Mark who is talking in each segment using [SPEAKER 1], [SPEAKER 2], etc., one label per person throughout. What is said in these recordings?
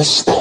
[SPEAKER 1] this thing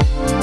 [SPEAKER 1] Bye.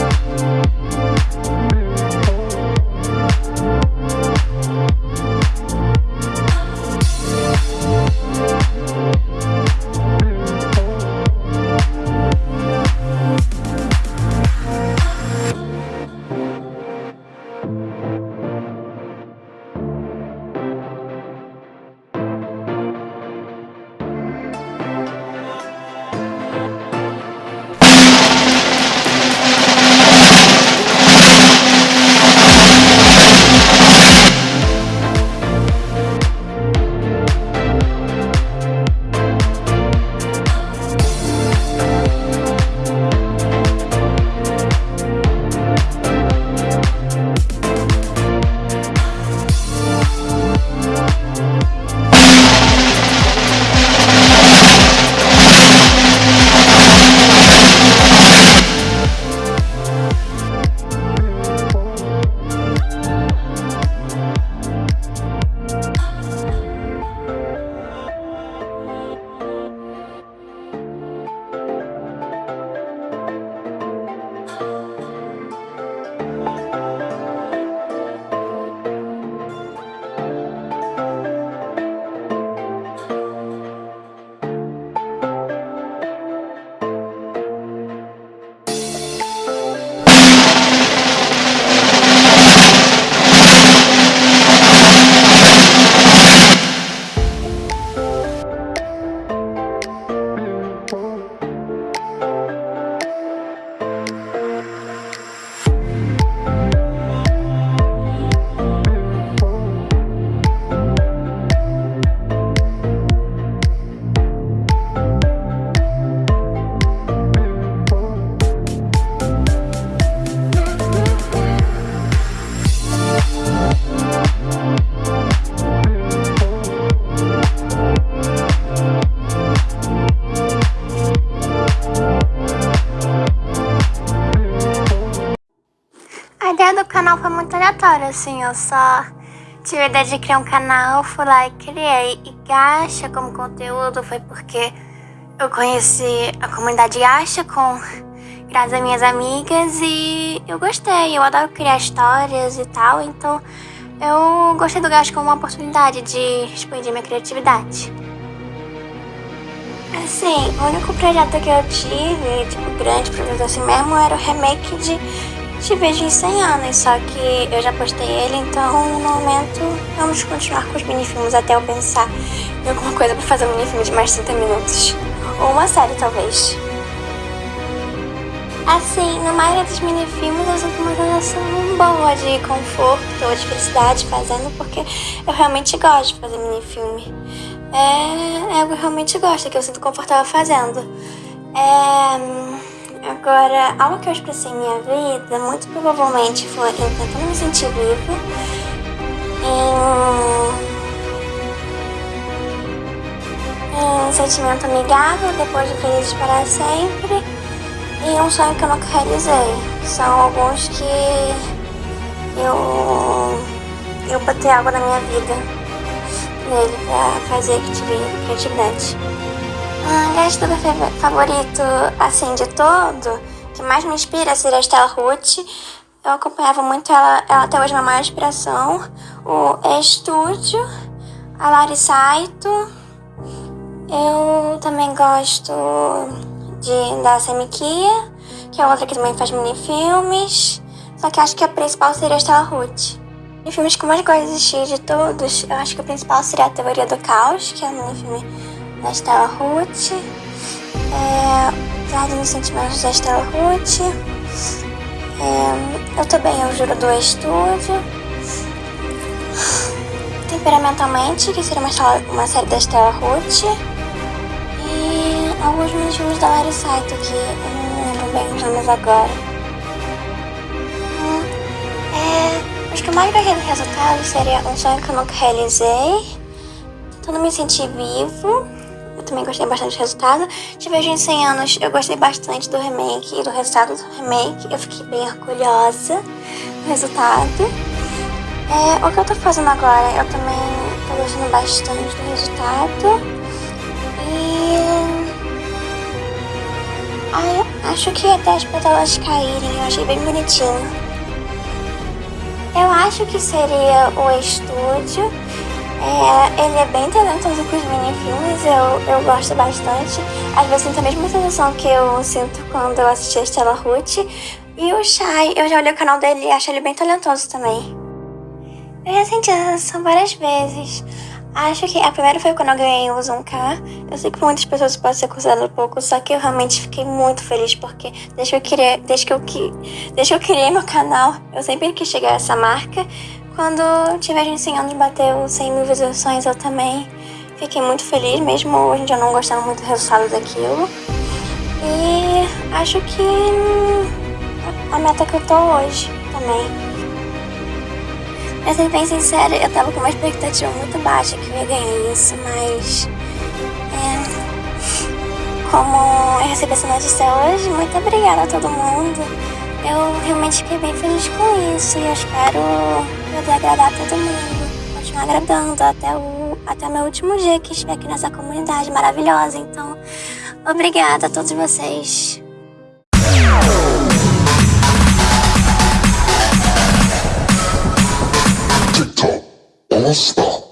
[SPEAKER 1] Assim, eu só tive a ideia de criar um canal, fui lá e criei. E Gacha como conteúdo foi porque eu conheci a comunidade Gacha com graças a minhas amigas e eu gostei, eu adoro criar histórias e tal, então eu gostei do Gacha como uma oportunidade de expandir minha criatividade. Assim, o único projeto que eu tive, tipo, grande projeto assim mesmo, era o remake de Te Vejo em 100 anos, só que eu já postei ele, então no momento vamos continuar com os minifilmes até eu pensar em alguma coisa pra fazer um minifilme de mais de 30 minutos. Ou uma série, talvez. Assim, na maioria dos minifilmes eu sinto uma sensação boa de conforto ou de felicidade fazendo, porque eu realmente gosto de fazer minifilme é, é algo que eu realmente gosto, que eu sinto confortável fazendo. É, agora, algo que eu expressei em minha vida, muito provavelmente foi eu tentando me sentir viva, em, em sentimento amigável, depois de felizes para sempre, e um sonho que eu nunca realizei. São alguns que eu, eu botei água na minha vida nele pra fazer Um youtuber favorito, assim, de todo, que mais me inspira seria a Stella Ruth. Eu acompanhava muito ela, ela até hoje é a maior inspiração. O Estúdio, a Lari Saito. Eu também gosto de, da Semikia, que é outra que também faz minifilmes. Só que acho que a principal seria a Stella Ruth. Os filmes que eu mais gosto de assistir de todos, eu acho que o principal seria a Teoria do Caos, que é um filme da Stella Ruth. É, Jardim dos Sentimentos da Stella Ruth. É, eu também, eu juro do estúdio. Temperamentalmente, que seria uma, uma série da Stella Ruth. E alguns filmes da Larry Saito, que eu não lembro bem os nomes agora. Acho que o mais grande resultado seria um sonho que eu nunca realizei. Tentando me sentir vivo. Também gostei bastante do resultado. Te vejo em 100 anos, eu gostei bastante do remake e do resultado do remake. Eu fiquei bem orgulhosa do resultado. É, o que eu tô fazendo agora, eu também tô gostando bastante do resultado. E... Ah, acho que até as pétalas caírem, eu achei bem bonitinho. Eu acho que seria o estúdio. É, ele é bem talentoso com os minifilmes, eu, eu gosto bastante. Às vezes sinto a mesma sensação que eu sinto quando eu assisti a Stella Ruth. E o Shai, eu já olhei o canal dele e acho ele bem talentoso também. Eu já senti essa sensação várias vezes. Acho que a primeira foi quando eu ganhei o Zoom K. Eu sei que muitas pessoas podem ser consideradas pouco, só que eu realmente fiquei muito feliz porque desde que eu queria, desde que eu, desde que eu criei meu canal, eu sempre quis chegar a essa marca. Quando tiver ensinando de bater os 100 mil visualizações, eu também fiquei muito feliz, mesmo dia eu não gostando muito do resultado daquilo. E acho que a meta que eu tô hoje também. Pra ser bem sincera, eu tava com uma expectativa muito baixa que eu ia ganhar isso, mas... É, como eu recebi essa notícia hoje, muito obrigada a todo mundo. Eu realmente fiquei bem feliz com isso e eu espero poder agradar todo mundo. Continuar agradando até o, até o meu último dia que estiver aqui nessa comunidade maravilhosa. Então, obrigada a todos vocês.
[SPEAKER 2] Stop.